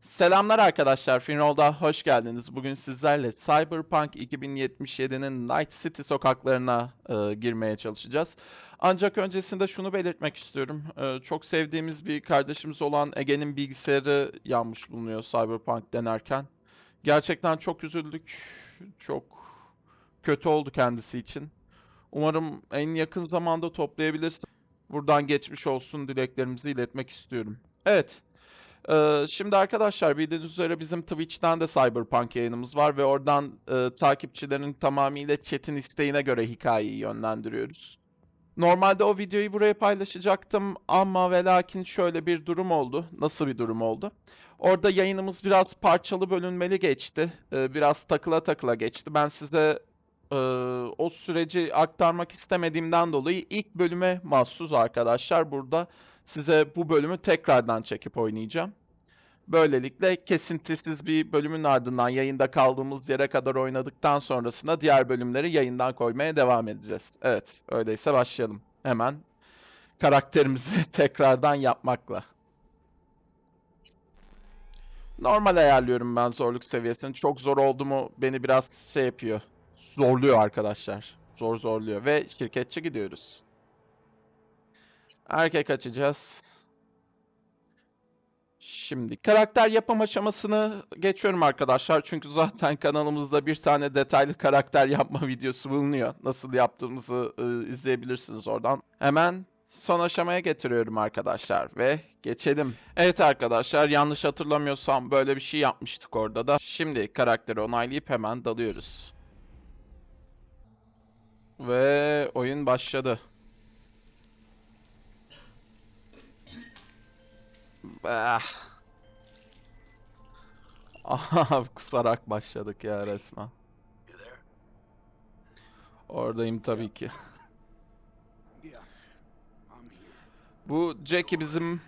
Selamlar arkadaşlar, Finroll'da hoş geldiniz. Bugün sizlerle Cyberpunk 2077'nin Night City sokaklarına e, girmeye çalışacağız. Ancak öncesinde şunu belirtmek istiyorum. E, çok sevdiğimiz bir kardeşimiz olan Ege'nin bilgisayarı yanmış bulunuyor Cyberpunk denerken. Gerçekten çok üzüldük. Çok kötü oldu kendisi için. Umarım en yakın zamanda toplayabilirsin. Buradan geçmiş olsun dileklerimizi iletmek istiyorum. Evet. Ee, şimdi arkadaşlar bildiğiniz üzere bizim Twitch'ten de Cyberpunk yayınımız var ve oradan e, takipçilerin tamamıyla chat'in isteğine göre hikayeyi yönlendiriyoruz. Normalde o videoyu buraya paylaşacaktım ama ve lakin şöyle bir durum oldu. Nasıl bir durum oldu? Orada yayınımız biraz parçalı bölünmeli geçti. Ee, biraz takıla takıla geçti. Ben size e, o süreci aktarmak istemediğimden dolayı ilk bölüme mahsus arkadaşlar burada size bu bölümü tekrardan çekip oynayacağım. Böylelikle kesintisiz bir bölümün ardından yayında kaldığımız yere kadar oynadıktan sonrasında diğer bölümleri yayından koymaya devam edeceğiz. Evet, öyleyse başlayalım. Hemen karakterimizi tekrardan yapmakla. Normal ayarlıyorum ben zorluk seviyesini. Çok zor oldu mu beni biraz şey yapıyor. Zorluyor arkadaşlar. Zor zorluyor ve şirketçi gidiyoruz. Erkek açacağız. Şimdi karakter yapım aşamasını geçiyorum arkadaşlar. Çünkü zaten kanalımızda bir tane detaylı karakter yapma videosu bulunuyor. Nasıl yaptığımızı e, izleyebilirsiniz oradan. Hemen son aşamaya getiriyorum arkadaşlar ve geçelim. Evet arkadaşlar yanlış hatırlamıyorsam böyle bir şey yapmıştık orada da. Şimdi karakteri onaylayıp hemen dalıyoruz. Ve oyun başladı. Ah. Kusarak başladık ya resmen. Oradayım tabii ki. Bu Jackie bizim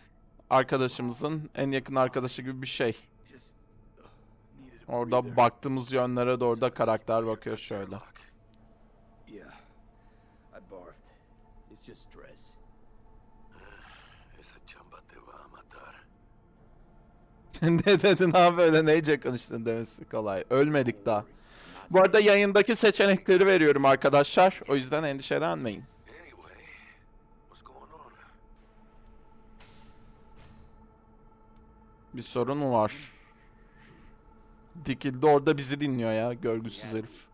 arkadaşımızın en yakın arkadaşı gibi bir şey. Orada baktığımız yönlere doğru da karakter bakıyor şöyle. Yeah. I barfed. It's just stress. ne dedin abi öyle neyce konuştun demesi kolay. Ölmedik daha. Bu arada yayındaki seçenekleri veriyorum arkadaşlar. O yüzden endişelenmeyin. Bir sorun mu var? Dikildi orada bizi dinliyor ya görgüsüz herif.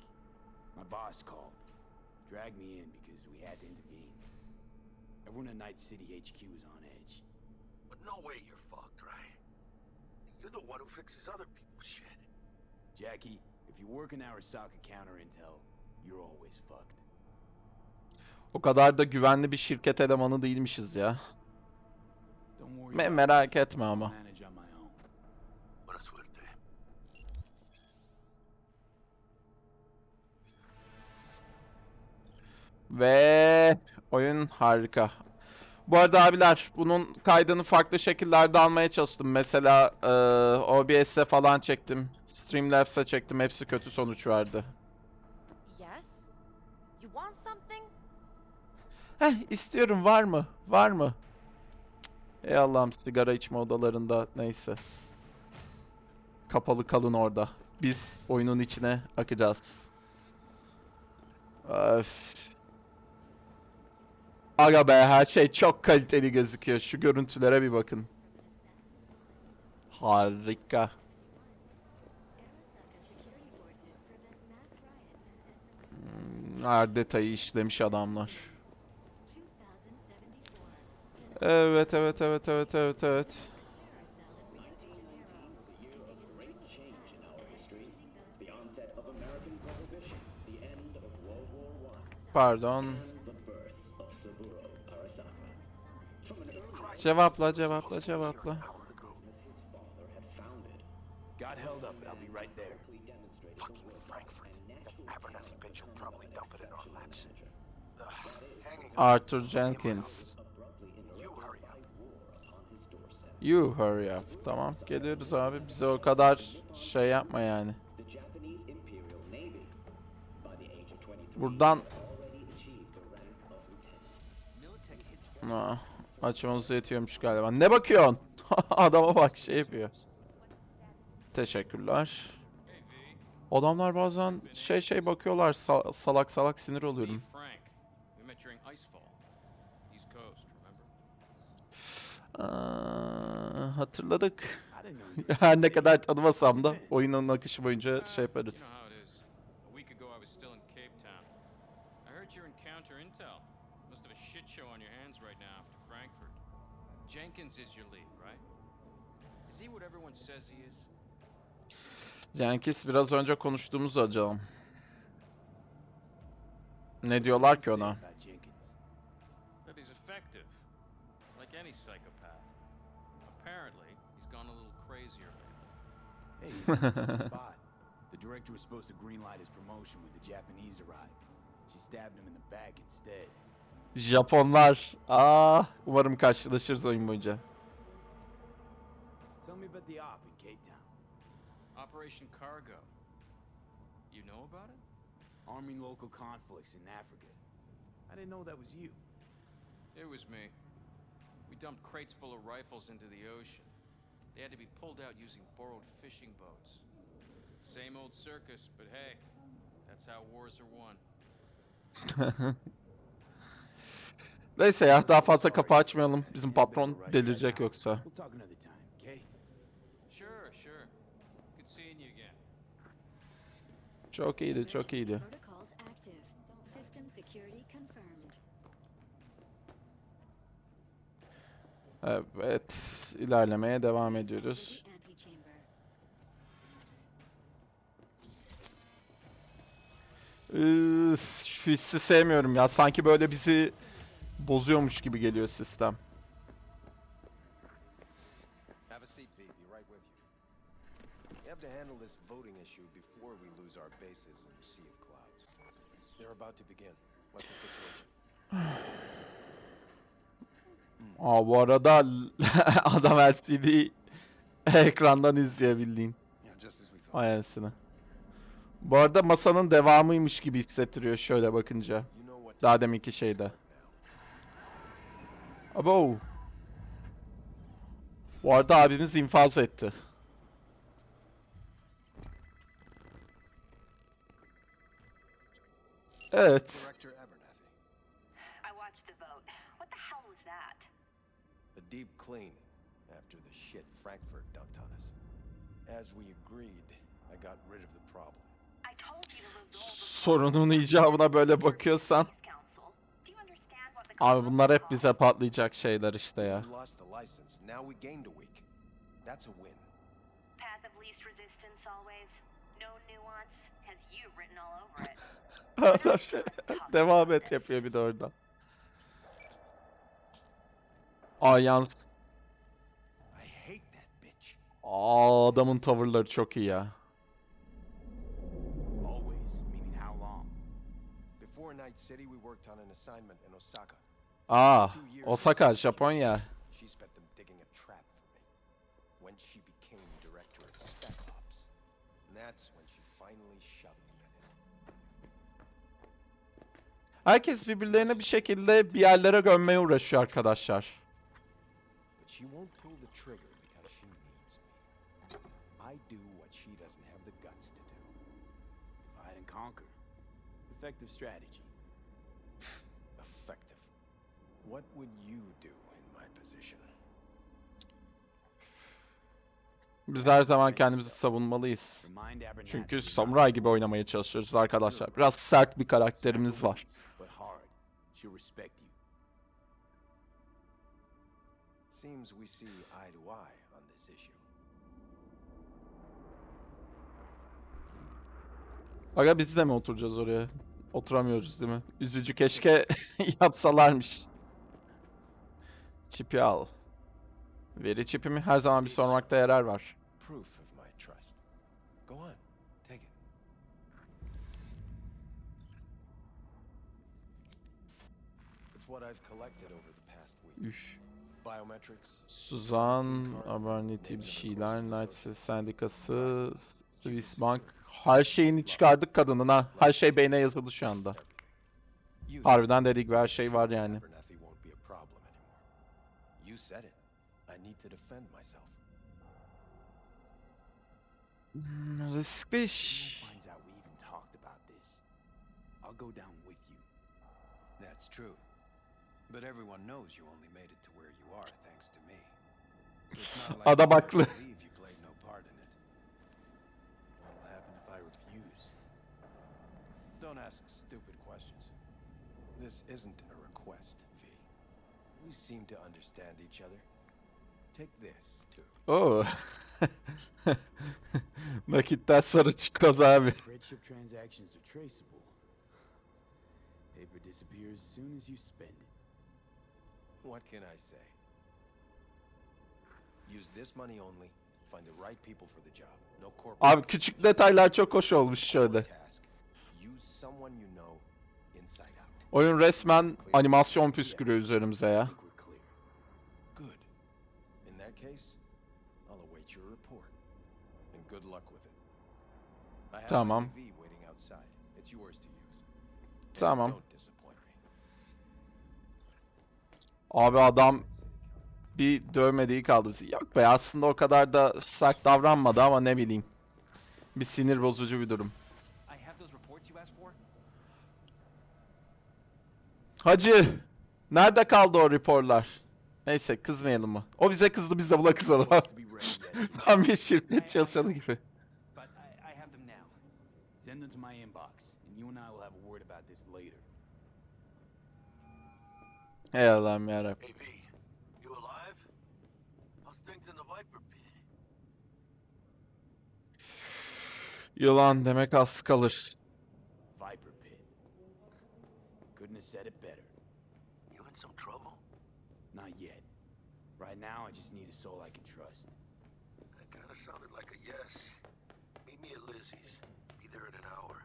Everyone in Night City HQ is on edge. But no way? You're the one who fixes other people's shit. Jackie, if you work in Arasaka counter intel, you're always fucked. O kadar da güvenli bir şirket elemanı değilmişiz ya. Me- merak etme ama. Ve oyun harika. Bu arada abiler bunun kaydını farklı şekillerde almaya çalıştım. Mesela eee OBS'e falan çektim. Streamlabs'e çektim. Hepsi kötü sonuç verdi. Yes? You want something? Heh istiyorum var mı? Var mı? Cık. Ey Allah'ım sigara içme odalarında neyse. Kapalı kalın orada. Biz oyunun içine akacağız. Öf. Aga be her şey çok kaliteli gözüküyor. Şu görüntülere bir bakın. Harika. Hmm, Her detayı işlemiş adamlar. Evet evet evet evet evet evet. Pardon. Cevapla cevapla cevapla. Got held up, but I'll be right there. Fucking Frankfurt. That Abernathy bitch will probably dump it in our laps. Arthur Jenkins. You hurry up. You hurry up. Tamam geliyoruz abi. Bize o kadar şey yapma yani. Buradan Aa, açmamız yetiyormuş galiba. Ne bakıyorsun? Adama bak şey yapıyor. Teşekkürler. Adamlar bazen şey şey bakıyorlar sa- salak salak sinir oluyorum. Aa, hatırladık. Her ne kadar tanımasam da oyunun akışı boyunca şey yaparız. Little crazier lately. Hey, he's in a tough spot. The director was supposed to greenlight his promotion when the Japanese arrived. She stabbed him in the back instead. Japonlar. Aa, umarım karşılaşırız oyun boyunca. Tell me about the op in Cape Town. Operation Cargo. You know about it? Arming local conflicts in Africa. I didn't know that was you. It was me. We dumped crates full of rifles into the ocean. They had to be pulled out using borrowed fishing boats. Same old circus, but hey, that's how wars are won. Neyse ya daha fazla kapı açmayalım. Bizim patron delirecek yoksa. Çok iyiydi, çok iyiydi. Evet, ilerlemeye devam ediyoruz. Üf, hissi sevmiyorum ya. Sanki böyle bizi bozuyormuş gibi geliyor sistem. Have a seat, Pete. Be right with you. We have to handle this voting issue before we lose our bases in the Sea of Clouds. They're about to begin. What's the situation? Aa bu arada adam LCD ekrandan izleyebildiğin anasını. Bu arada masanın devamıymış gibi hissettiriyor şöyle bakınca. Daha deminki şeyde. Abo. Bu arada abimiz infaz etti. Evet. Deep clean after the shit Frankfurt dumped on us. As we agreed, I got rid of the problem. I told you to resolve the Sorunun icabına böyle bakıyorsan. Abi bunlar hep bize patlayacak şeyler işte ya. We lost the license. Now we gained a week. That's a win. Path of least resistance always. No nuance. Has you written all over it. Adam şey devam et yapıyor bir de oradan. Ayans. I hate that bitch. Aa adamın tavırları çok iyi ya. Always, meaning how long? Before Night City, we worked on an assignment in Osaka. Aa years Osaka, Japonya. Herkes birbirlerine bir şekilde bir yerlere gömmeye uğraşıyor arkadaşlar. Pull the What would you do in my position? Biz her zaman kendimizi savunmalıyız. Çünkü samuray gibi oynamaya çalışıyoruz arkadaşlar. Biraz sert bir karakterimiz var. Seems we see eye to eye on this issue. Aga biz de mi oturacağız oraya? Oturamıyoruz değil mi? Üzücü keşke yapsalarmış. Çipi al. Veri çipimi her zaman bir sormakta yarar var. Üf. Suzan, Abernethy bir şeyler, Night Sendikası, Swiss Bank. Her şeyini çıkardık kadının ha. Her şey beyne yazılı şu anda. Harbiden dedik her şey var yani. You said it. I need to defend myself. Riskli iş. finds out we even talked about this, I'll go down with you. That's true. But everyone knows you only made it to where you are thanks to me. It's not like Adam you haklı. you played no part in it. What'll happen if I refuse? Don't ask stupid questions. This isn't a request. We seem to understand each other. Take this, too. Oo. Nakitten sarı çıkmaz abi. Credit ship transactions are traceable. Paper disappears as soon as you spend it. What can I say? Use this money only. Find the right people for the job. No corporate. Abi küçük detaylar çok hoş olmuş şöyle. Use someone you know inside out. Oyun resmen animasyon püskürüyor üzerimize ya. Tamam. Tamam. Abi adam bir dövmediği kaldı bizi. Yok be aslında o kadar da sert davranmadı ama ne bileyim. Bir sinir bozucu bir durum. Hacı, nerede kaldı o raporlar? Neyse kızmayalım mı? O bize kızdı biz de buna kızalım. Tam bir şirket çalışanı gibi. Send them to my inbox, and you and I will have a word about this later. Hey Allah'ım yarabbim. Hey V, you alive? How's things in the Viper pit? Yılan demek az kalır. Viper pit. Couldn't have said it better. You in some trouble? Not yet. Right now, I just need a soul I can trust. That kind of sounded like a yes. Meet me at Lizzie's. Be there in an hour.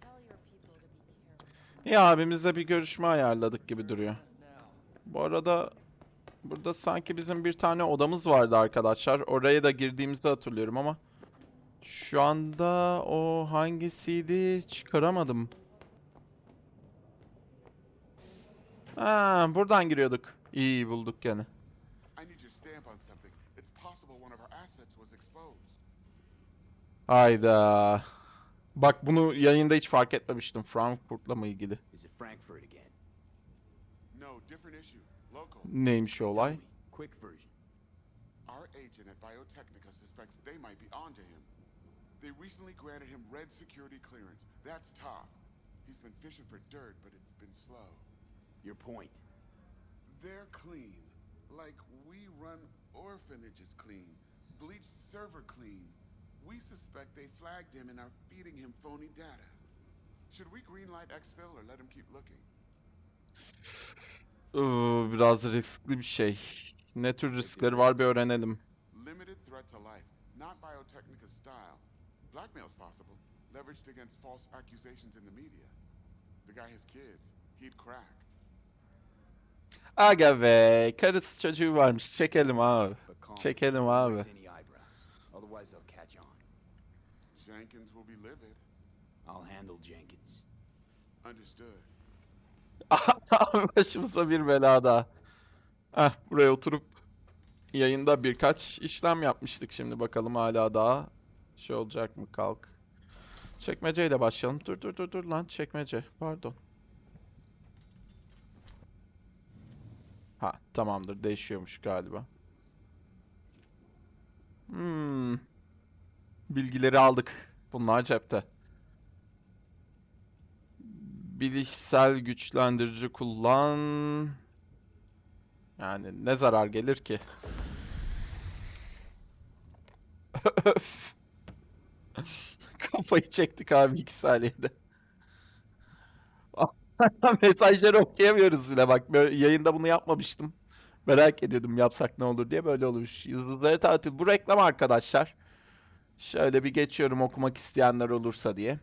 Tell your people to careful. Ya abimizle bir görüşme ayarladık gibi duruyor. Bu arada burada sanki bizim bir tane odamız vardı arkadaşlar. Oraya da girdiğimizi hatırlıyorum ama şu anda o hangisiydi çıkaramadım. Ha, buradan giriyorduk. İyi bulduk gene. I need your stamp on something. It's possible one of our assets was exposed. Hayda. Bak bunu yayında hiç fark etmemiştim Frankfurt'la mı ilgili. Neymiş o olay? me, quick version. Our agent at Biotechnica suspects they might be onto him. They recently granted him red security clearance. That's top. He's been fishing for dirt, but it's been slow. Your point. They're clean. Like we run orphanages clean. Bleach server clean. We suspect they flagged him and are feeding him phony data. Should we greenlight exfil or let him keep looking? Biraz riskli bir şey. Ne tür riskleri var bir öğrenelim. Limited threat to life, not Biotechnica's style. Blackmail's possible, leveraged against false accusations in the media. The guy has kids. He'd crack. Aga be, karısı çocuğu varmış. Çekelim abi. Çekelim abi. Otherwise, they'll catch on. Jenkins will be livid. I'll handle Jenkins. Understood. Başımıza bir bela daha. Heh, buraya oturup yayında birkaç işlem yapmıştık şimdi bakalım hala daha şey olacak mı kalk. Çekmeceyle başlayalım. Dur dur dur dur lan çekmece. Pardon. Ha tamamdır değişiyormuş galiba. Hmm. Bilgileri aldık. Bunlar cepte. Bilişsel güçlendirici kullan. Yani ne zarar gelir ki? Kafayı çektik abi iki saniyede. Mesajları okuyamıyoruz bile bak. Yayında bunu yapmamıştım. Merak ediyordum yapsak ne olur diye böyle olmuş. Yıldızları tatil. Bu reklam arkadaşlar. Şöyle bir geçiyorum okumak isteyenler olursa diye.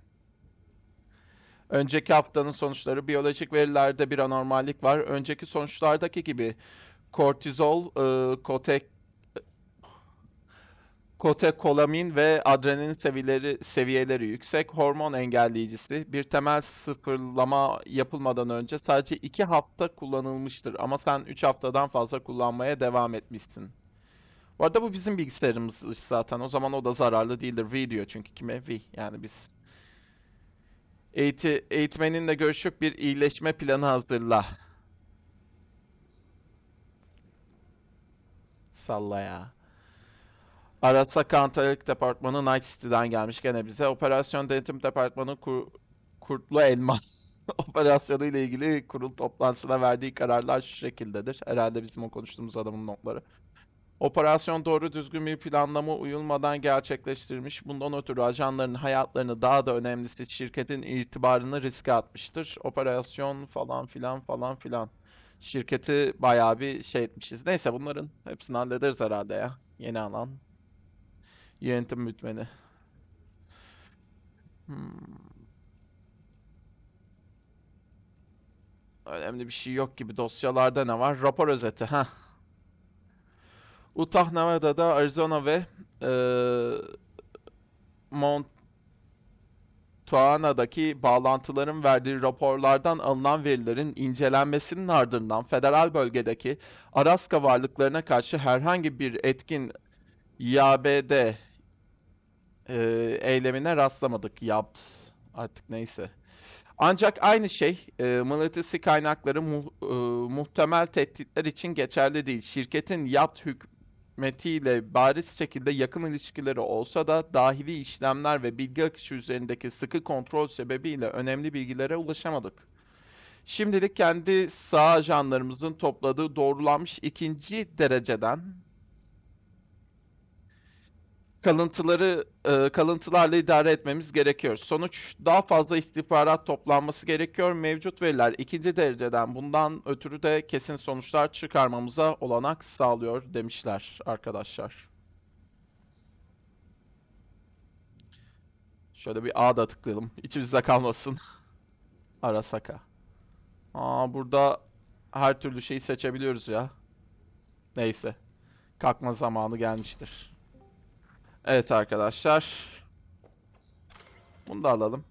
Önceki haftanın sonuçları biyolojik verilerde bir anormallik var. Önceki sonuçlardaki gibi kortizol, e, kote, kotekolamin ve adrenalin seviyeleri, seviyeleri yüksek. Hormon engelleyicisi bir temel sıfırlama yapılmadan önce sadece 2 hafta kullanılmıştır. Ama sen 3 haftadan fazla kullanmaya devam etmişsin. Bu arada bu bizim bilgisayarımız zaten. O zaman o da zararlı değildir. V diyor çünkü kime? V. Yani biz Eğiti, eğitmeninle görüşüp bir iyileşme planı hazırla. Salla ya. Arasaka Antalya'lık departmanı Night City'den gelmiş gene bize. Operasyon Denetim Departmanı Kur- Kurtlu Elma operasyonu ile ilgili kurul toplantısına verdiği kararlar şu şekildedir. Herhalde bizim o konuştuğumuz adamın notları. Operasyon doğru düzgün bir planlama uyulmadan gerçekleştirilmiş. Bundan ötürü ajanların hayatlarını daha da önemlisi şirketin itibarını riske atmıştır. Operasyon falan filan falan filan. Şirketi bayağı bir şey etmişiz. Neyse bunların hepsini hallederiz herhalde ya. Yeni alan. Yönetim bütmeni. Hmm. Önemli bir şey yok gibi. Dosyalarda ne var? Rapor özeti. Heh. Utah, Nevada'da, Arizona ve eee Montano'daki bağlantıların verdiği raporlardan alınan verilerin incelenmesinin ardından federal bölgedeki Araska varlıklarına karşı herhangi bir etkin YABD eee, eylemine rastlamadık. Yapt artık neyse. Ancak aynı şey e, mıknatısi kaynakları mu- e, muhtemel tehditler için geçerli değil. Şirketin yapt hükümetiyle bariz şekilde yakın ilişkileri olsa da dahili işlemler ve bilgi akışı üzerindeki sıkı kontrol sebebiyle önemli bilgilere ulaşamadık. Şimdilik kendi sağ ajanlarımızın topladığı doğrulanmış ikinci dereceden kalıntıları e, kalıntılarla idare etmemiz gerekiyor. Sonuç daha fazla istihbarat toplanması gerekiyor. Mevcut veriler ikinci dereceden bundan ötürü de kesin sonuçlar çıkarmamıza olanak sağlıyor demişler arkadaşlar. Şöyle bir A da tıklayalım. İçimizde kalmasın. Arasaka. Aa burada her türlü şeyi seçebiliyoruz ya. Neyse. Kalkma zamanı gelmiştir. Evet arkadaşlar. Bunu da alalım.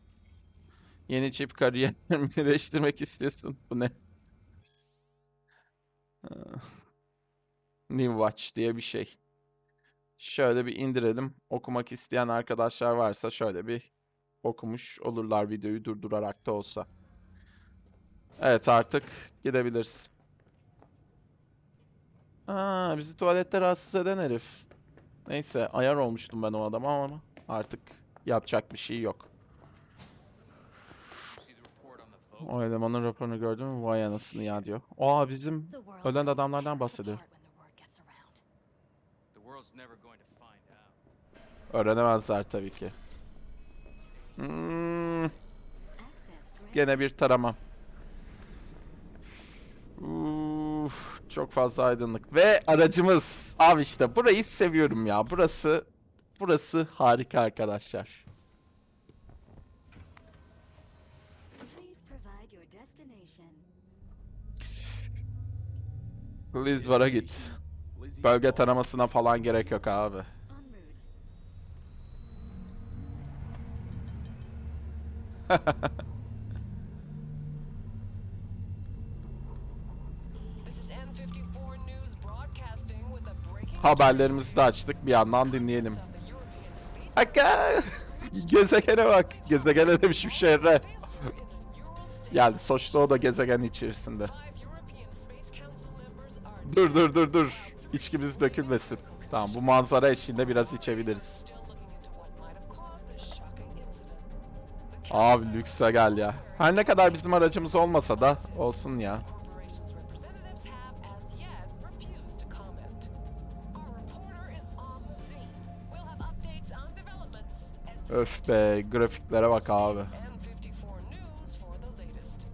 Yeni çip kariyerimi değiştirmek istiyorsun. Bu ne? Ee, New Watch diye bir şey. Şöyle bir indirelim. Okumak isteyen arkadaşlar varsa şöyle bir okumuş olurlar videoyu durdurarak da olsa. Evet artık gidebiliriz. Aa, bizi tuvalette rahatsız eden herif. Neyse ayar olmuştum ben o adama ama artık yapacak bir şey yok. O elemanın raporunu gördün mü? Vay anasını ya diyor. Aa bizim ölen adamlardan bahsediyor. Öğrenemezler tabii ki. Hmm, gene bir tarama. Uf, çok fazla aydınlık. Ve aracımız. Abi işte burayı seviyorum ya. Burası burası harika arkadaşlar. Lizbar'a git. Bölge taramasına falan gerek yok abi. En route. This is N54 News broadcasting with a breaking Haberlerimizi de açtık. Bir yandan dinleyelim. Aka! Gezegene bak. Gezegene demişim a Ural state. Yani sonuçta o da gezegen içerisinde. Dur dur dur dur. İçkimiz dökülmesin. Tamam bu manzara eşliğinde biraz içebiliriz. Abi lükse gel ya. Her ne kadar bizim aracımız olmasa da olsun ya. Öf be grafiklere bak abi. N54 News for the latest.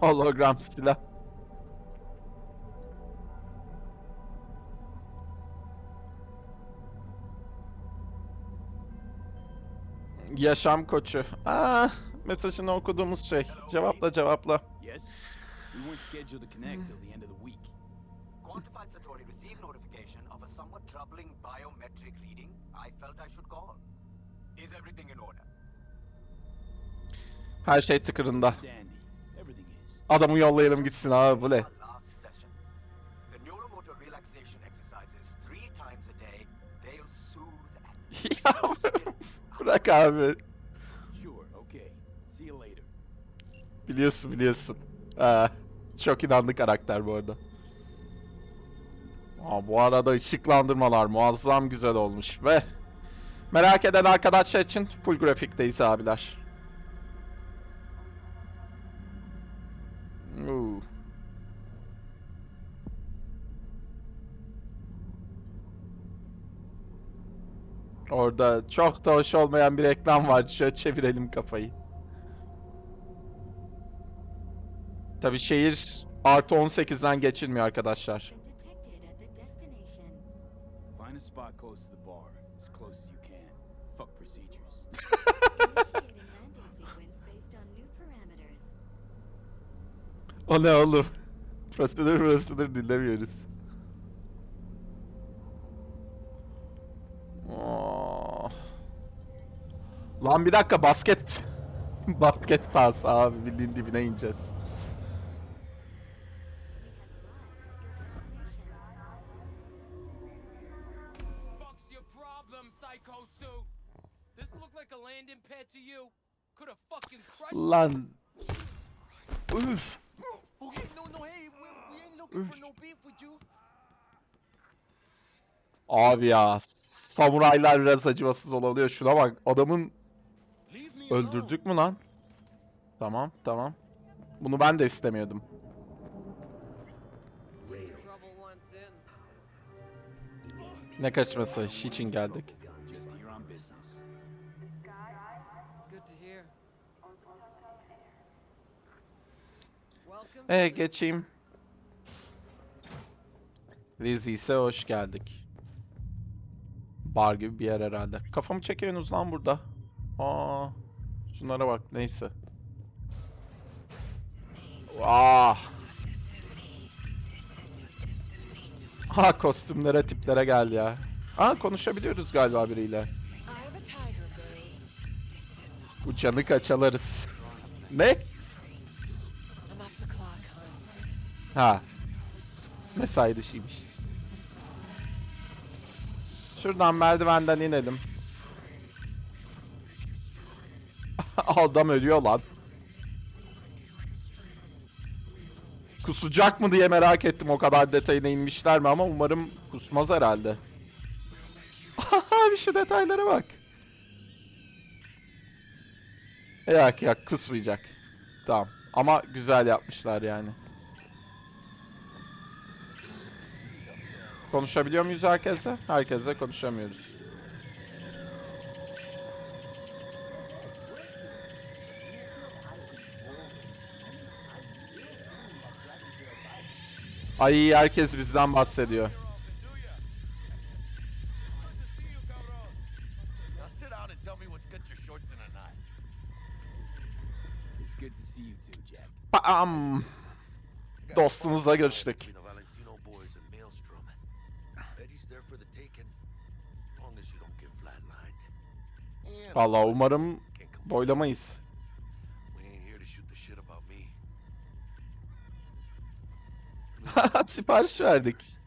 Hologram silah. Yaşam koçu. Aa, mesajını okuduğumuz şey. Cevapla cevapla. Yes? We weren't scheduled to connect till the end of the week. Quantified Satori received notification of a somewhat troubling biometric reading. I felt I should call. Is everything in order? Her şey tıkırında. Adamı yollayalım gitsin abi bu ne? Ya bırak abi. Sure, okay. See you later. Biliyorsun biliyorsun. Ha, çok inandı karakter bu arada. Aa, bu arada ışıklandırmalar muazzam güzel olmuş ve merak eden arkadaşlar için full grafikteyiz abiler. Oo. Orada çok da hoş olmayan bir reklam var. Şöyle çevirelim kafayı. Tabi şehir artı 18'den geçilmiyor arkadaşlar. Find a spot close to the bar, as close as you can. Fuck procedures. Initiating landing sequence based on new parameters. O ne oğlum? Prosedür prosedür dinlemiyoruz. Oh. Lan bir dakika basket. basket sahası abi bildiğin dibine ineceğiz. Beef with you. Abi ya samuraylar biraz acımasız olabiliyor. Şuna bak adamın öldürdük mü lan? Tamam tamam. Bunu ben de istemiyordum. Ne kaçması? İş için geldik. Ee geçeyim. Lizzie hoş geldik. Bar gibi bir yer herhalde. Kafamı çekiyorsunuz lan burada. Aa, şunlara bak neyse. Ah. Ha kostümlere tiplere gel ya. Aa konuşabiliyoruz galiba biriyle. Canı kaçalarız. Ne? Ha. Mesai dışıymış. Şuradan merdivenden inelim. Adam ölüyor lan. Kusacak mı diye merak ettim o kadar detayına inmişler mi ama umarım kusmaz herhalde. bir şu detaylara bak. Yak yak kusmayacak. Tamam. Ama güzel yapmışlar yani. Konuşabiliyor muyuz herkese? Herkese konuşamıyoruz. Ay herkes bizden bahsediyor. Now sit down shit about me. Sipariş verdik.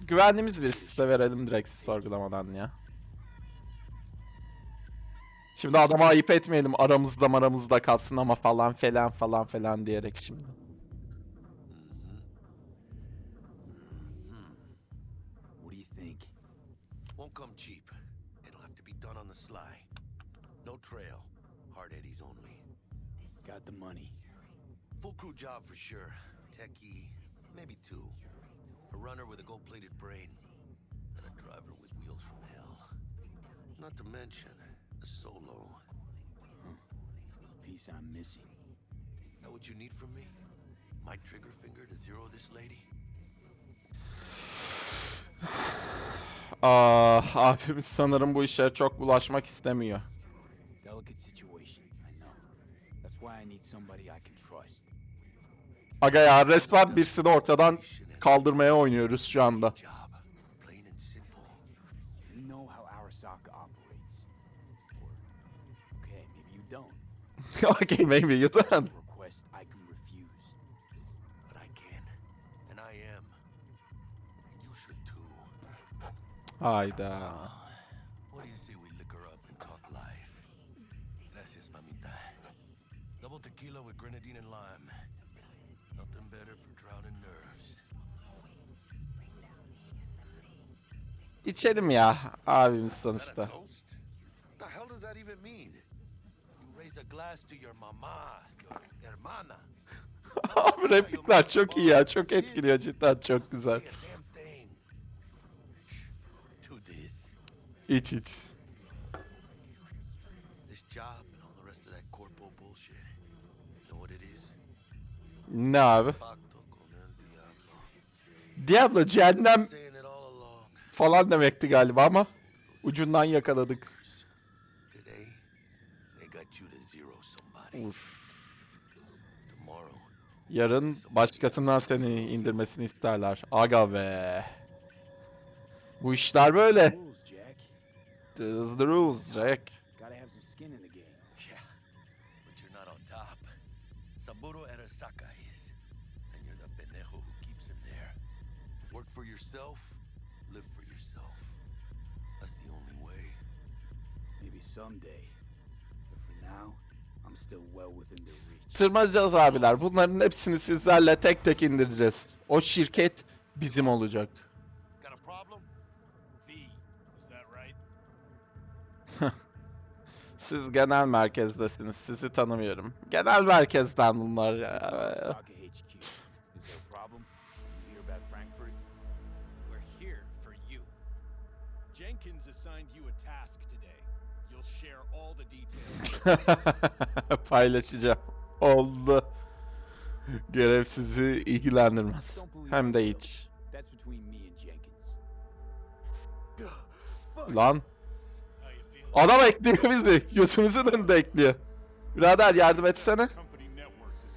Güvendiğimiz bir size verelim direkt sorgulamadan ya. Şimdi adama ayıp etmeyelim aramızda maramızda kalsın ama falan falan falan falan diyerek şimdi. Trail. Hard Eddie's only. Got the money. Full crew job for sure. Techie, maybe two. A runner with a gold-plated brain. And a driver with wheels from hell. Not to mention, a solo. Piece I'm missing. That what you need from me? My trigger finger to zero this lady? Ah, abimiz sanırım bu işe çok bulaşmak istemiyor. Delicate situation, I know. That's why I need somebody I can trust. Aga ya resmen birisini ortadan kaldırmaya oynuyoruz şu anda. Okay, maybe you don't. request I can refuse. But I can. And I am. And you should too. Hayda. Your mama, your hermana. Abi replikler çok iyi ya. Çok etkiliyor cidden. Çok güzel. İç iç. Ne abi? Diablo cehennem Saying it all along. Falan demekti galiba ama ucundan yakaladık. Uf. Yarın başkasından seni indirmesini isterler. Aga be. Bu işler böyle. This is the rules Jack. Gotta have some skin in the game. yeah, but you're not on top. Saburo Arasaka is, and you're the pendejo who keeps him there. Work for yourself, someday. But for now, I'm still well within their reach. Tırmanacağız abiler. Bunların hepsini sizlerle tek tek indireceğiz. O şirket bizim olacak. Got a problem? V, is that right? Siz genel merkezdesiniz. Sizi tanımıyorum. Genel merkezden bunlar ya. Osaka HQ. Is Paylaşacağım. Oldu. Görev sizi ilgilendirmez. Hem de hiç. Lan. Adam ekliyor bizi. Gözümüzün önünde ekliyor. Birader yardım etsene. Company networks is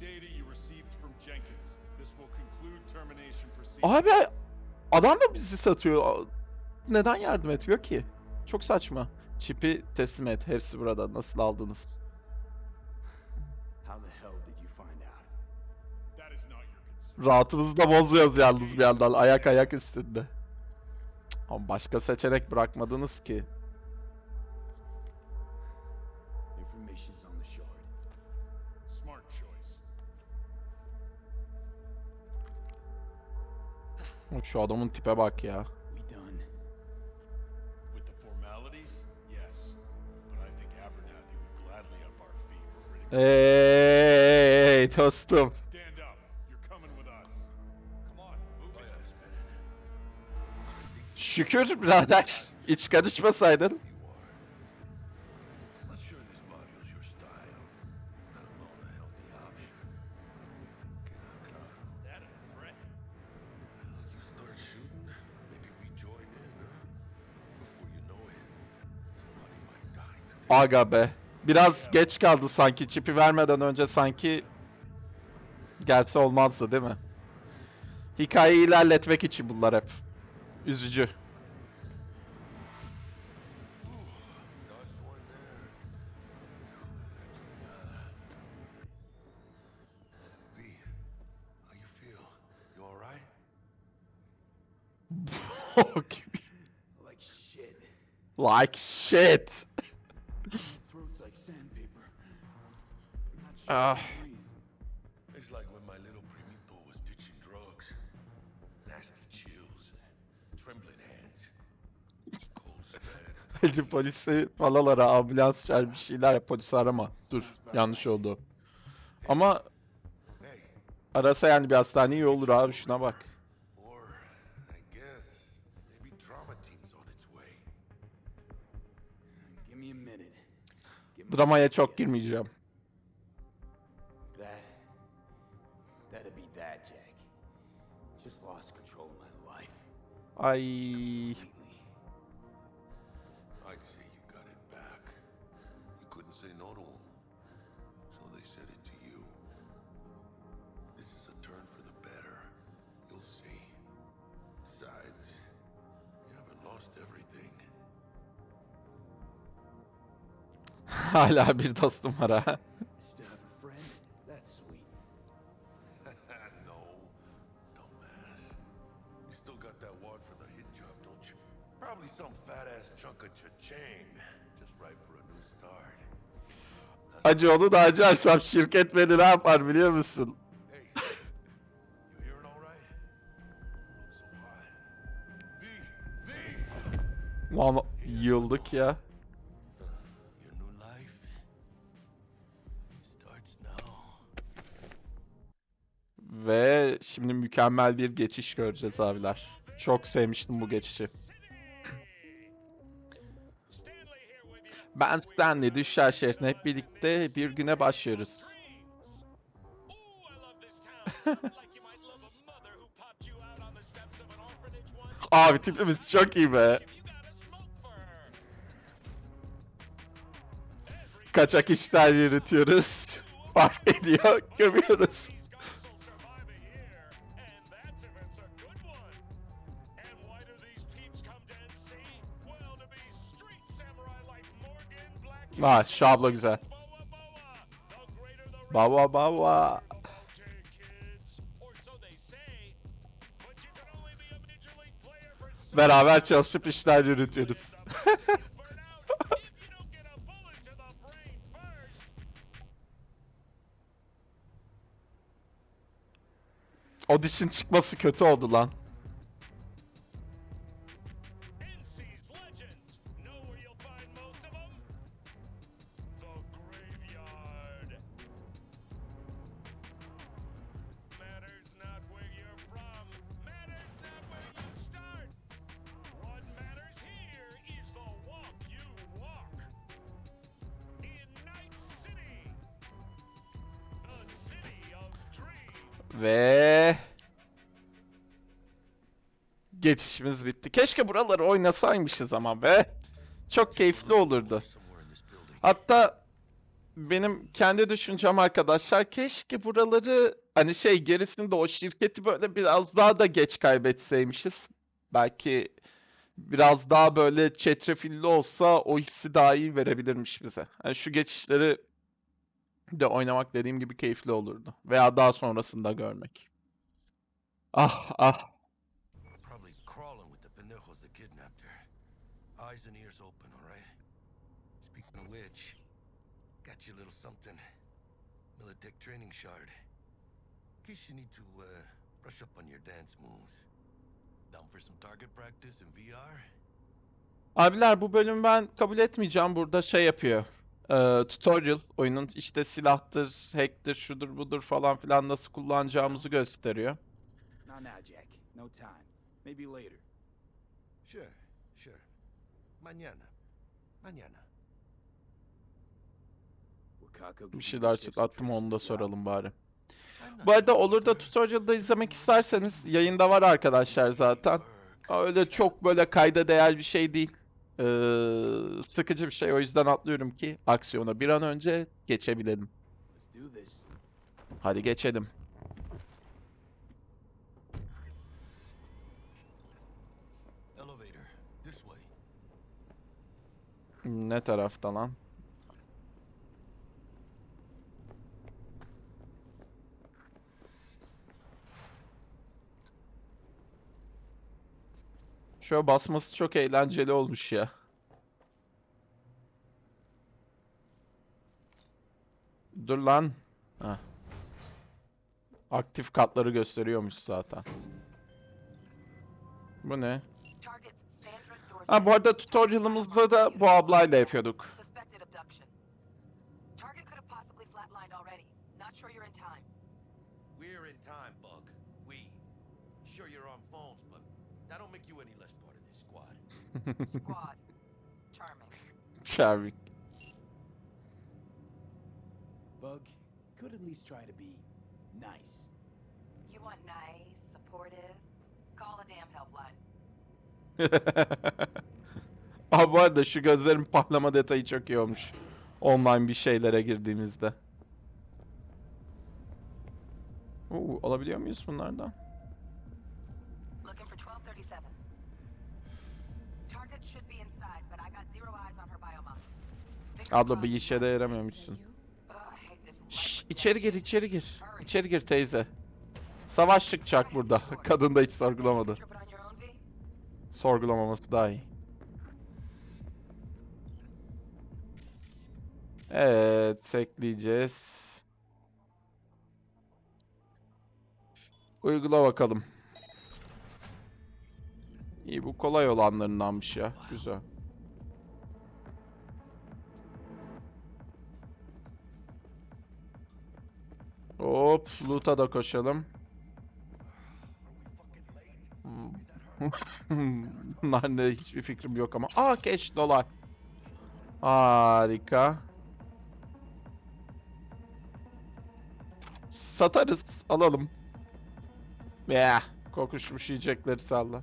hereby Abi adam da bizi satıyor. Neden yardım etmiyor ki? Çok saçma. Çipi teslim et. Hepsi burada. Nasıl aldınız? Rahatımızı da bozuyoruz yalnız bir yandan. Ayak ayak üstünde. Ama başka seçenek bırakmadınız ki. Coming with us. Come on, move it. Şükür birader. Hiç karışmasaydın. Aga be. Biraz geç kaldı sanki. Çipi vermeden önce sanki gelse olmazdı değil mi? Hikayeyi ilerletmek için bunlar hep. Üzücü. Like shit. like shit. Throat's like sandpaper. I'm not sure Ah. It's like when my little primito was ditching drugs. Nasty chills, trembling hands, cold sweat. Bence polisi falan ara, ambulans çağır bir şeyler yap. Polisi arama. Dur, yanlış oldu. Ama arasa yani bir hastane iyi olur abi şuna bak. or I guess Completely. I'd say you got it back. You couldn't say no to him. So they said it to you. This is a turn for the better. You'll see. Besides, you haven't lost everything. Hala bir dostum var Acı onu da açarsam şirket beni ne yapar biliyor musun? Lan yıldık ya. Ve şimdi mükemmel bir geçiş göreceğiz abiler. Çok sevmiştim bu geçişi. Ben Stanley Düşler şehrine hep birlikte bir güne başlıyoruz. Abi tipimiz çok iyi be. Kaçak işler yürütüyoruz. Fark ediyor, gömüyoruz. Ha şu abla güzel. Baba baba. Beraber çalışıp işler yürütüyoruz. Audition çıkması kötü oldu lan. Keşke buraları oynasaymışız ama be. Çok keyifli olurdu. Hatta benim kendi düşüncem arkadaşlar keşke buraları hani şey gerisinde o şirketi böyle biraz daha da geç kaybetseymişiz. Belki biraz daha böyle çetrefilli olsa o hissi daha iyi verebilirmiş bize. Yani şu geçişleri de oynamak dediğim gibi keyifli olurdu. Veya daha sonrasında görmek. Ah ah. Probably crawling with the pendejos that kidnapped her. Eyes and ears open, all right? Speaking of which, got you a little something. Militech training shard. In case you need to uh, brush up on your dance moves. Down for some target practice in VR? Abiler bu bölümü ben kabul etmeyeceğim. Burada şey yapıyor. Ee, tutorial oyunun işte silahtır, hack'tir, şudur budur falan filan nasıl kullanacağımızı gösteriyor. Not now, Jack. No time. Maybe later. Sure, sure. Mañana. Mañana. Bir şeyler çıtlattım tricks onu da soralım bari. Bu arada olur da tutorial'da izlemek isterseniz yayında var arkadaşlar zaten. Öyle çok böyle kayda değer bir şey değil. Ee, sıkıcı bir şey o yüzden atlıyorum ki aksiyona bir an önce geçebilelim. Hadi geçelim. Ne tarafta lan? Şöyle basması çok eğlenceli olmuş ya. Dur lan. Heh. Aktif katları gösteriyormuş zaten. Bu ne? Ha bu arada tutorial'ımızda da bu ablayla yapıyorduk. We're in time, Bug. We. Sure you're on phones, but that don't make you any less part of this squad. Squad. Charming. Charming. Bug, could at least try to be nice. You want nice, supportive? Call a damn helpline. Aa bu arada şu gözlerin patlama detayı çok iyi olmuş. Online bir şeylere girdiğimizde. Oo, alabiliyor muyuz bunlardan? Abla bir işe de this Şşş, içeri gir, içeri gir. İçeri gir teyze. Savaş çıkacak burada. Kadın da hiç sorgulamadı. Sorgulamaması daha iyi. Evet, ekleyeceğiz. Uygula bakalım. İyi bu kolay olanlarındanmış ya. Güzel. Hop, loot'a da koşalım. Bunlar ne hiçbir fikrim yok ama. Aa cash dolar. Harika. Satarız, alalım. Ya, kokuşmuş yiyecekleri salla.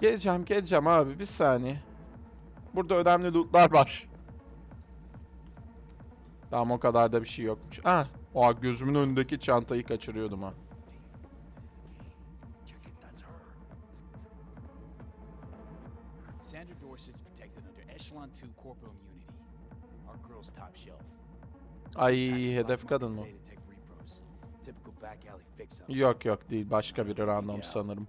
Geleceğim, geleceğim abi bir saniye. Burada önemli lootlar var. Tamam o kadar da bir şey yokmuş. Ah, o gözümün önündeki çantayı kaçırıyordum ha. Sandra Dorset's protected under Echelon 2 corporal immunity. Our girl's top shelf. Ay hedef kadın mı? Yok yok değil başka biri random sanırım.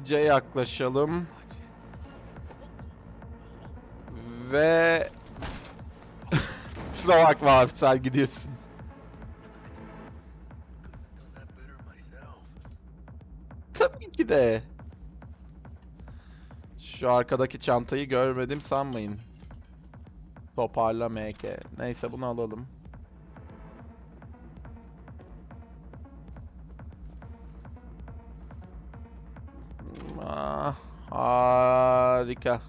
Gizlice yaklaşalım. Ve... Kusura bakma abi sen gidiyorsun. Tabii ki de. Şu arkadaki çantayı görmedim sanmayın. Toparla MK. Neyse bunu alalım. You.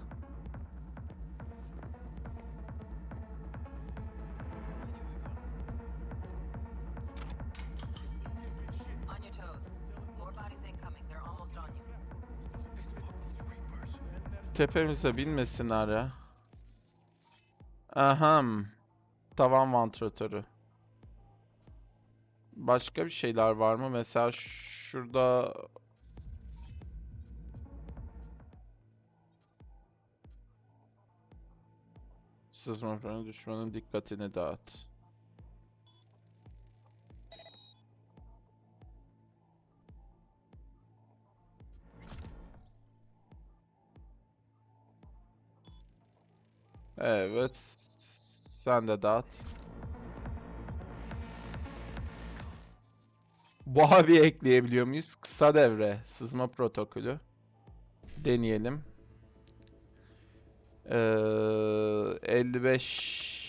Tepemize binmesinler ya. Aham. Tavan vantilatörü. Başka bir şeyler var mı? Mesela şurada Sızma freni düşmanın dikkatini dağıt. Evet. Sen de dağıt. Bu abi ekleyebiliyor muyuz? Kısa devre. Sızma protokolü. Deneyelim. Ee, 55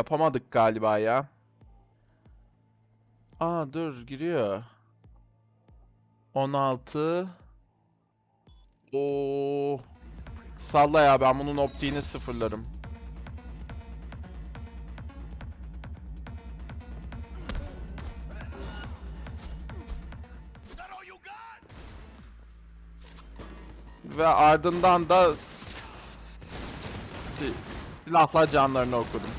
Yapamadık galiba ya. Aa dur giriyor. 16 Oo. Salla ya ben bunun optiğini sıfırlarım. Ve ardından da silahla canlarını okudum.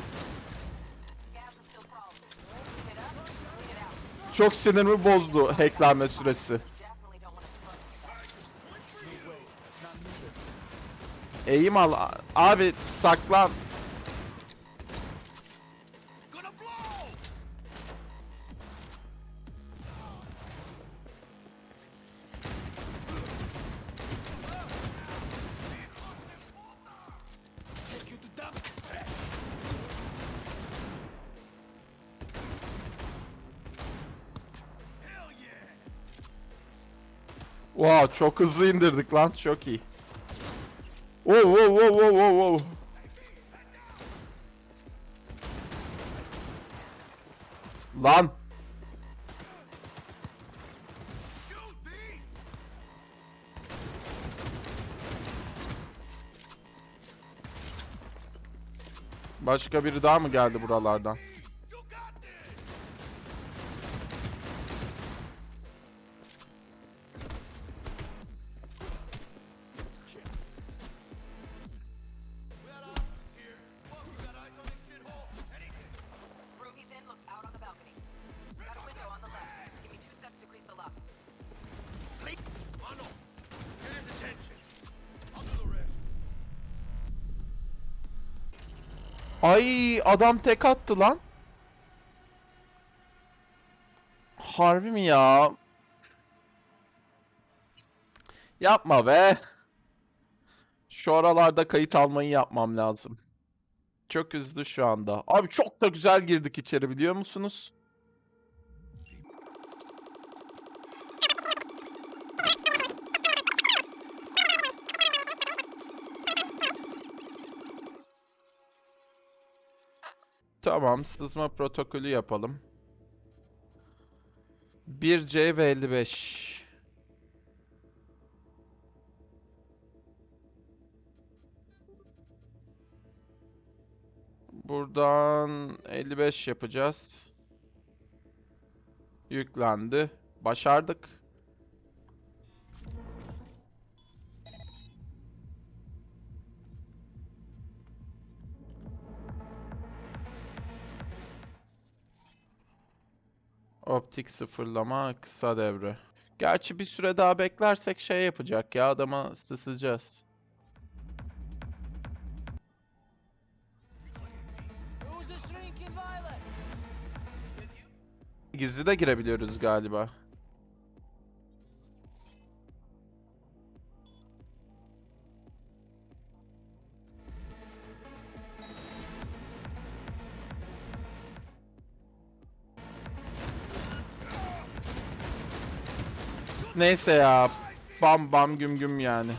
Çok sinirimi bozdu hacklenme süresi. Eğim al. Abi saklan. Çok hızlı indirdik lan. Çok iyi. Wow, wow, wow, wow, wow, wow. Lan. Başka biri daha mı geldi buralardan? Adam tek attı lan. Harbi mi ya? Yapma be. Şu aralarda kayıt almayı yapmam lazım. Çok üzdü şu anda. Abi çok da güzel girdik içeri biliyor musunuz? Tamam, sızma protokolü yapalım. 1C ve 55. Buradan 55 yapacağız. Yüklendi. Başardık. Optik sıfırlama kısa devre. Gerçi bir süre daha beklersek şey yapacak ya adama sısacağız. Gizli de girebiliyoruz galiba. Neyse ya. Bam bam güm güm yani.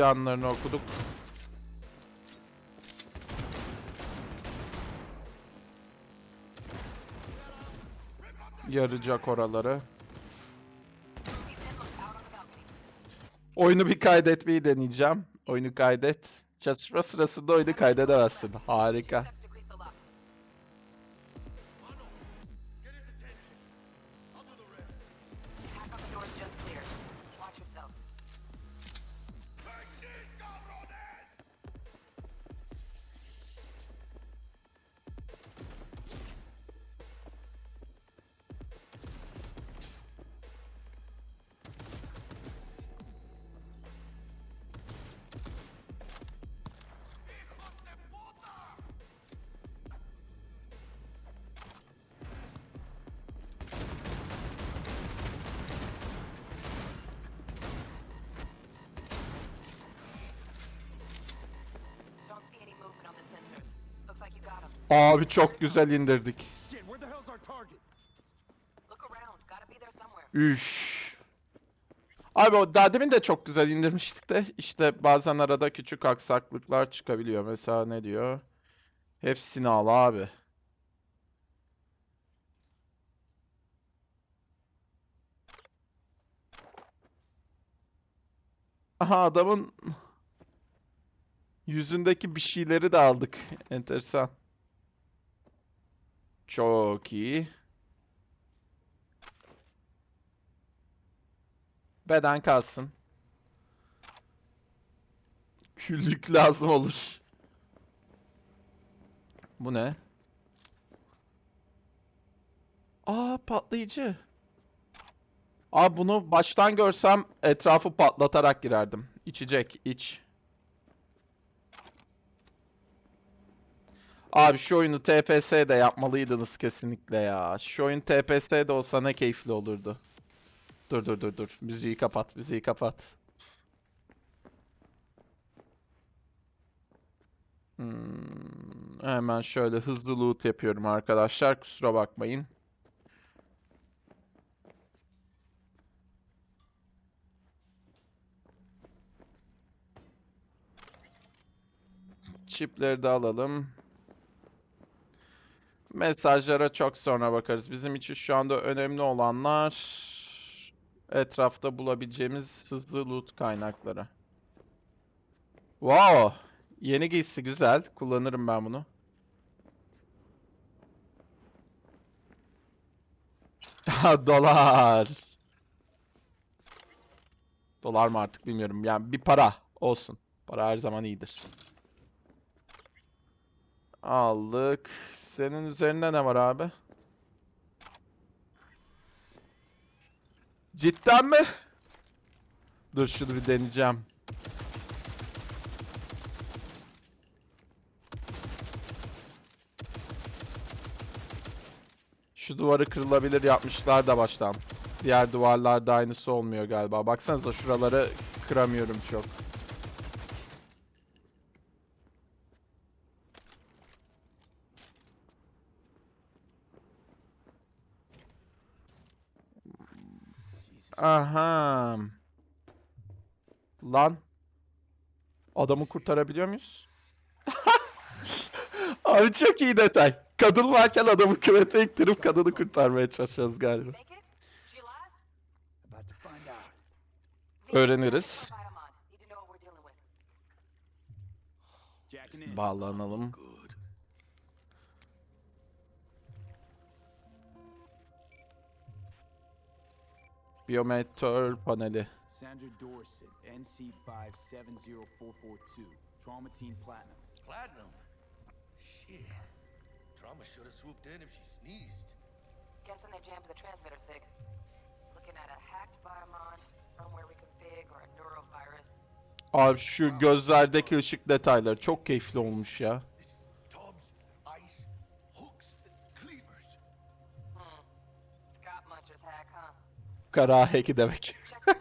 Canlarını okuduk. Yarayacak oraları. Oyunu bir kaydetmeyi deneyeceğim. Oyunu kaydet. Çatışma sırasında oyunu kaydedemezsin. Harika. Abi çok güzel indirdik. Üş. Abi o daha demin de çok güzel indirmiştik de işte bazen arada küçük aksaklıklar çıkabiliyor. Mesela ne diyor? Hepsini al abi. Aha adamın yüzündeki bir şeyleri de aldık. Enteresan. Çok iyi. Beden kalsın. Küllük lazım olur. Bu ne? Aa patlayıcı. Aa bunu baştan görsem etrafı patlatarak girerdim. İçecek, iç. Abi şu oyunu TPS'de yapmalıydınız kesinlikle ya. Şu oyun TPS'de olsa ne keyifli olurdu. Dur dur dur dur. Müziği kapat, müziği kapat. Hmm, hemen şöyle hızlı loot yapıyorum arkadaşlar. Kusura bakmayın. Çipleri de alalım. Mesajlara çok sonra bakarız. Bizim için şu anda önemli olanlar etrafta bulabileceğimiz hızlı loot kaynakları. Wow! Yeni giysi güzel. Kullanırım ben bunu. Dolar. Dolar mı artık bilmiyorum. Yani bir para olsun. Para her zaman iyidir. Aldık. Senin üzerinde ne var abi? Cidden mi? Dur şunu bir deneyeceğim. Şu duvarı kırılabilir yapmışlar da baştan. Diğer duvarlarda aynısı olmuyor galiba. Baksanıza şuraları kıramıyorum çok. Aha. Lan. Adamı kurtarabiliyor muyuz? Abi çok iyi detay. Kadın varken adamı küvete iktirip kadını kurtarmaya çalışacağız galiba. Öğreniriz. Need Biyometre paneli. Sandra Dorset, NC570442. Trauma Team Platinum. Platinum? Shit. Trauma should have swooped in if she sneezed. Guessing they jammed the transmitter, Sig. Looking at a hacked Biomon, firmware reconfig, or a neurovirus. Abi şu gözlerdeki ışık detayları çok keyifli olmuş ya. Kara heki demek.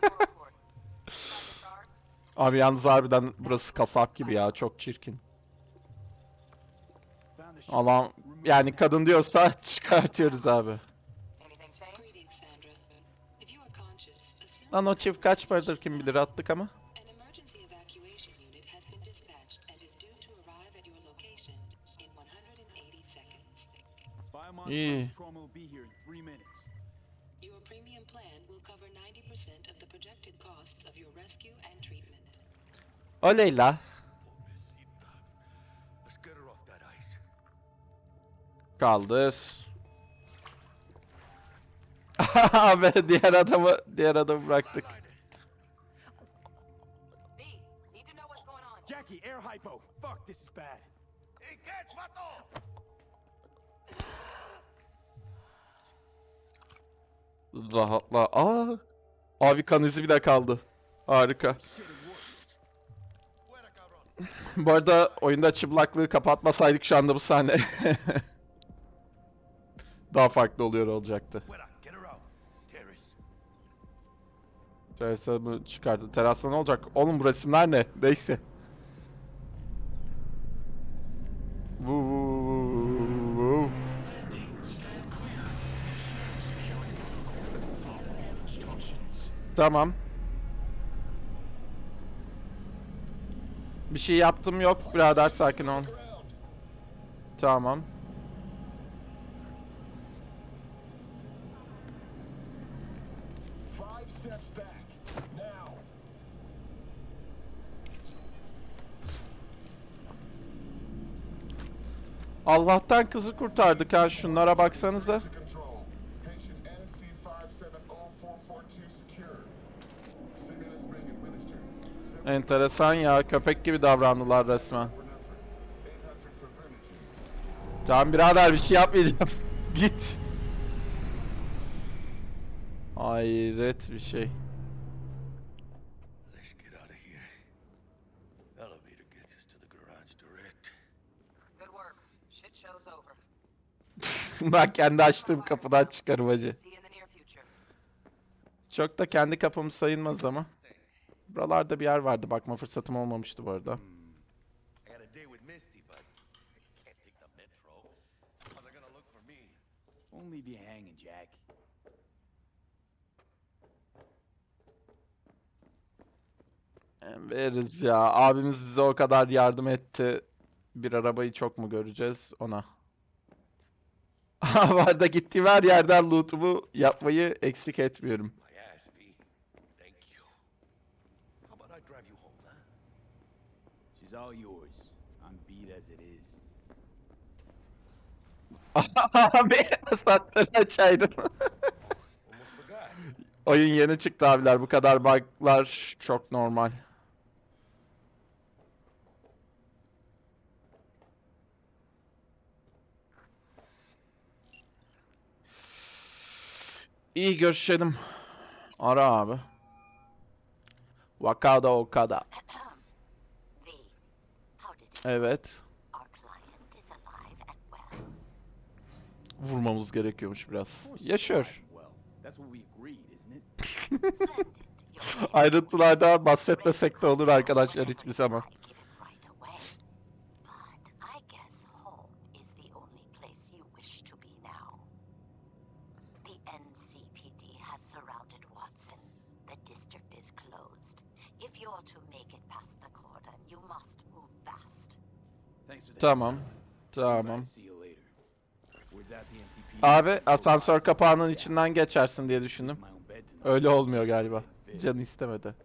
Abi yalnız harbiden burası kasap gibi ya çok çirkin. Alan yani kadın diyorsa çıkartıyoruz abi. Lan o çift kaç paradır kim bilir attık ama. an Oley la. Kaldır. Abi diğer adamı diğer adamı bıraktık. Jackie, air hypo. Fuck, this is bad. Catch, vato! Rahatla. Aa! Abi kan izi bile kaldı. Harika. Bu arada oyunda çıplaklığı kapatmasaydık şu anda bu sahne daha farklı oluyor olacaktı. Terasa mı çıkardı? Terasta ne olacak? Oğlum bu resimler ne? Neyse. Vuu, vuu, vuu, vuu. Tamam. Bir şey yaptım yok birader sakin ol. Tamam. Allah'tan kızı kurtardık ha şunlara baksanıza. Enteresan ya. Köpek gibi davrandılar resmen. Tamam birader bir şey yapmayacağım. Git. Hayret bir şey. Let's get out of here. Elevator gets us to the garage direct. Good work. Shit show's over. ben kendi açtığım kapıdan çıkarım hacı. Çok da kendi kapım sayılmaz ama. Buralarda bir yer vardı. Bakma fırsatım olmamıştı bu arada. Won't leave you hanging, Jack. Veririz ya. Abimiz bize o kadar yardım etti. Bir arabayı çok mu göreceğiz ona? Bu arada gittiğim her yerden loot'umu yapmayı eksik etmiyorum. My ass, V. Thank you. How about I drive you home, huh? She's all yours. I'm beat as it is. Abi saatleri açaydın. Oyun yeni çıktı abiler. Bu kadar bug'lar çok normal. İyi görüşelim. Ara abi. Wakada Okada. Evet. Vurmamız gerekiyormuş biraz. Yaşıyor. İsn't it? Ayrıntılardan bahsetmesek de olur arkadaşlar hiçbir zaman. I guess home is the only place you wish to be now. The NCPD has surrounded Watson. The district is closed. If you're to make it past the cordon, you must move fast. Thanks for the Tamam. Tamam. Abi asansör kapağının içinden geçersin diye düşündüm. Öyle olmuyor galiba. Canı istemedi.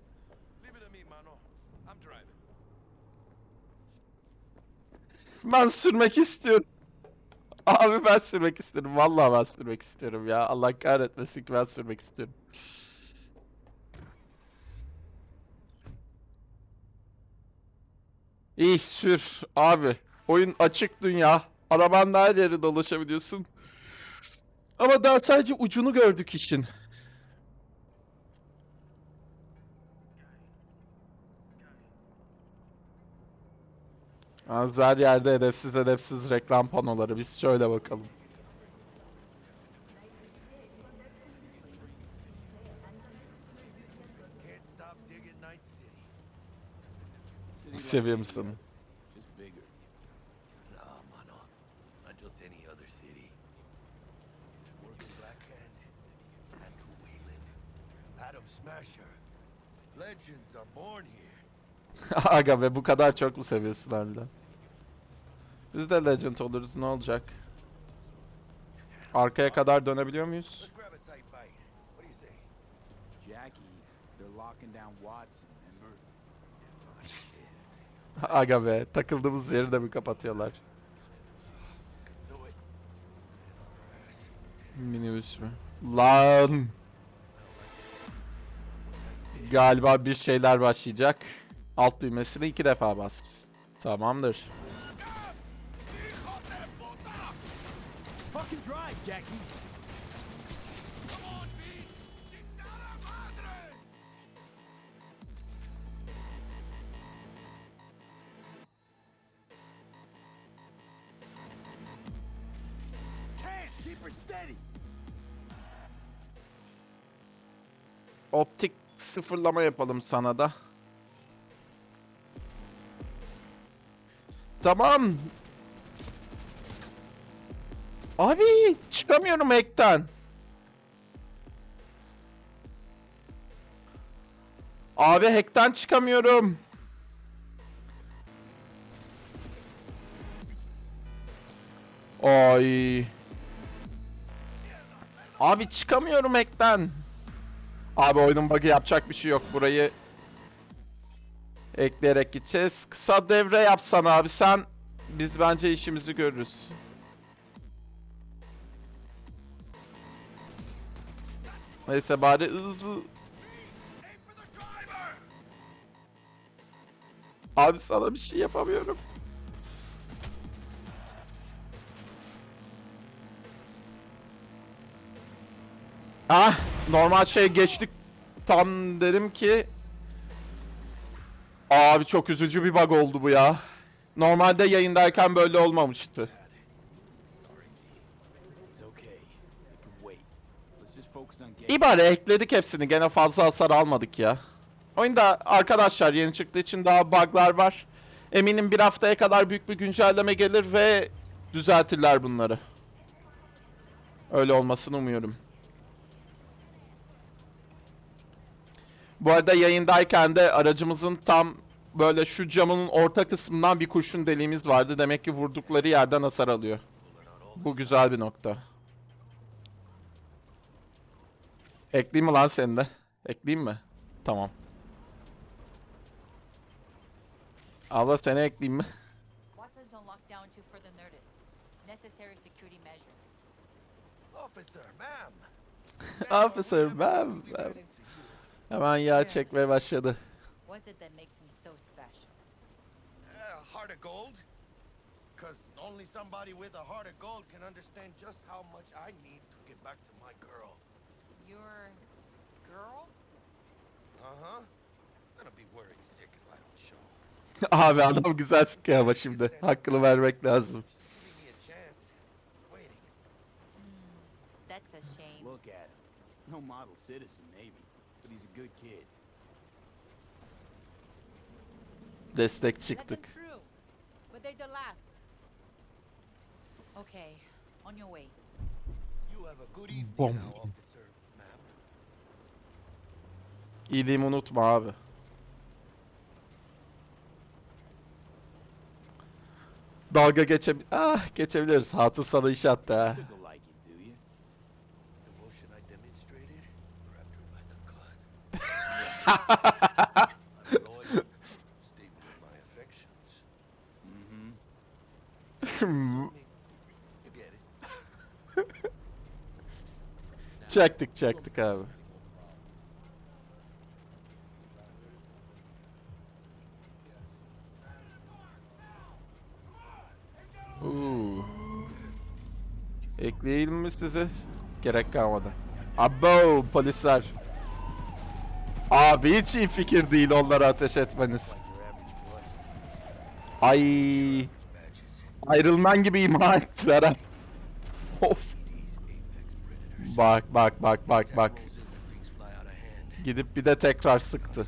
Ben sürmek istiyorum. Abi ben sürmek istiyorum. Vallahi ben sürmek istiyorum ya. Allah kahretmesin ki ben sürmek istiyorum. İyi sür abi. Oyun açık dünya. Arabanla her yere dolaşabiliyorsun. Ama daha sadece ucunu gördük işin. Az her yerde edepsiz edepsiz reklam panoları. Biz şöyle bakalım. Seviyor musun? India, Just bigger. Nah, mano. Not just any other city. Morgan Blackhand, Andrew Wayland, Adam Smasher. Legends are born here. Aga be bu kadar çok mu seviyorsun harbiden? Biz de Legend oluruz ne olacak? Arkaya kadar dönebiliyor muyuz? Aga be takıldığımız yeri de mi kapatıyorlar? Minibüs mü? Lan! Galiba bir şeyler başlayacak. Alt düğmesini iki defa bas. Tamamdır. Optik sıfırlama yapalım sana da. Tamam. Abi çıkamıyorum ekten. Abi hack'ten çıkamıyorum. Ay. Abi çıkamıyorum hack'ten. Abi oyunun bug'ı yapacak bir şey yok. Burayı ekleyerek gideceğiz. Kısa devre yapsan abi sen. Biz bence işimizi görürüz. Neyse bari hızlı. Abi sana bir şey yapamıyorum. Ah normal şey geçtik. Tam dedim ki Abi çok üzücü bir bug oldu bu ya. Normalde yayındayken böyle olmamıştı. Bari ekledik hepsini. Gene fazla hasar almadık ya. Oyunda arkadaşlar yeni çıktığı için daha bug'lar var. Eminim bir haftaya kadar büyük bir güncelleme gelir ve düzeltirler bunları. Öyle olmasını umuyorum. Bu arada yayındayken de aracımızın tam böyle şu camının orta kısmından bir kurşun deliğimiz vardı. Demek ki vurdukları yerden hasar alıyor. Bu güzel bir nokta. Ekleyeyim mi lan seni de? Ekleyeyim mi? Tamam. Abla seni ekleyeyim mi? Officer, ma'am. Officer, ma'am, ma'am. Hemen yağ çekmeye başladı. What's it that makes me so special? Uh, heart of gold? Because only somebody with a heart of gold can understand just how much I need to get back to my girl. Your girl? Uh-huh. Gonna be worried sick if I don't show. Abi adam güzel sıkıyor ama şimdi. Hakkını vermek lazım. Give me a chance. Waiting. That's a shame. Look at him. No model citizen, maybe, but he's a good kid. Destek çıktık. They're the last. Okay, on your way. You have a good evening Bom. now, officer, ma'am. İyiliğimi unutma abi. Dalga geçe ah geçebiliriz. Hatun sana iş attı ha. Took a liking to you. Devotion I demonstrated, grabbed her by the gut. I'm loyal, stable in my affections. Mm-hmm. You get it. Çektik çektik abi. Uuu. Ekleyelim mi sizi? Gerek kalmadı. Abo polisler. Abi hiç iyi fikir değil onlara ateş etmeniz. Ay. Ayrılman gibi ima ettiler ha. Of. Bak bak bak bak bak. Gidip bir de tekrar sıktı.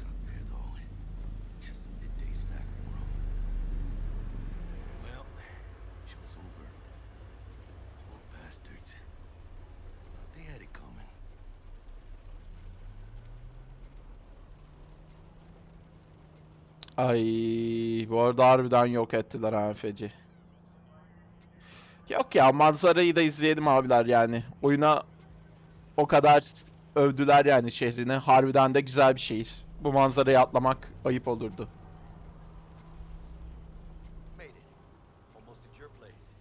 Ay bu arada harbiden yok ettiler ha feci. Yok ya manzarayı da izleyelim abiler yani. Oyuna o kadar övdüler yani şehrini. Harbiden de güzel bir şehir. Bu manzarayı atlamak ayıp olurdu. Made it. Almost at your place.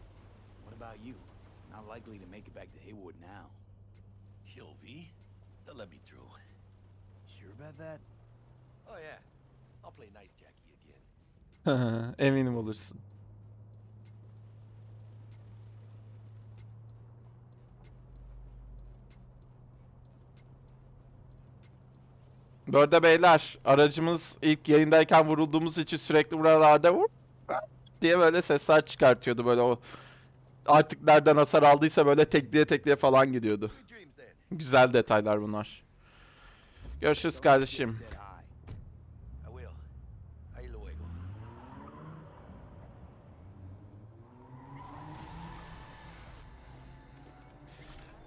What about you? Not likely to make it back to Haywood now. Chill, V. They'll let me through. Sure about that? Oh, yeah. I'll play nice Jackie again. Eminim olursun. Bu arada beyler aracımız ilk yayındayken vurulduğumuz için sürekli buralarda vur diye böyle sesler çıkartıyordu böyle o artık nereden hasar aldıysa böyle tekliye tekliye falan gidiyordu. Güzel detaylar bunlar. Görüşürüz kardeşim.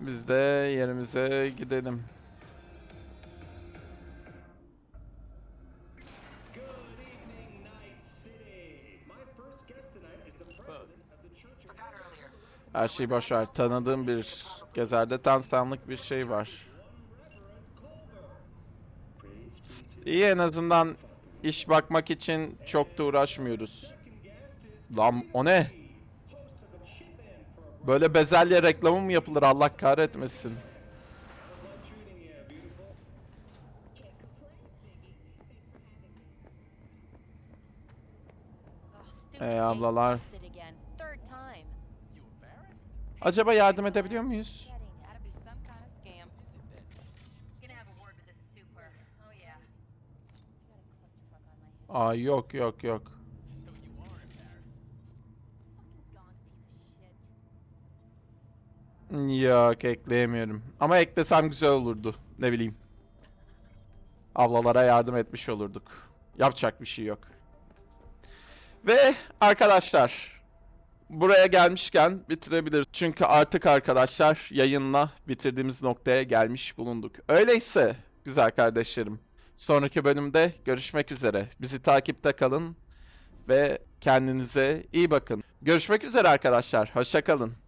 Biz de yerimize gidelim. Her şeyi boş ver. Tanıdığım bir gezerde tam senlik bir şey var. İyi en azından iş bakmak için çok da uğraşmıyoruz. Lan o ne? Böyle bezelye reklamı mı yapılır Allah kahretmesin. Ee, ablalar. Acaba yardım edebiliyor muyuz? Aa yok yok yok. Yok ekleyemiyorum. Ama eklesem güzel olurdu. Ne bileyim. Ablalara yardım etmiş olurduk. Yapacak bir şey yok. Ve arkadaşlar buraya gelmişken bitirebiliriz. Çünkü artık arkadaşlar yayınla bitirdiğimiz noktaya gelmiş bulunduk. Öyleyse güzel kardeşlerim. Sonraki bölümde görüşmek üzere. Bizi takipte kalın ve kendinize iyi bakın. Görüşmek üzere arkadaşlar. Hoşça kalın.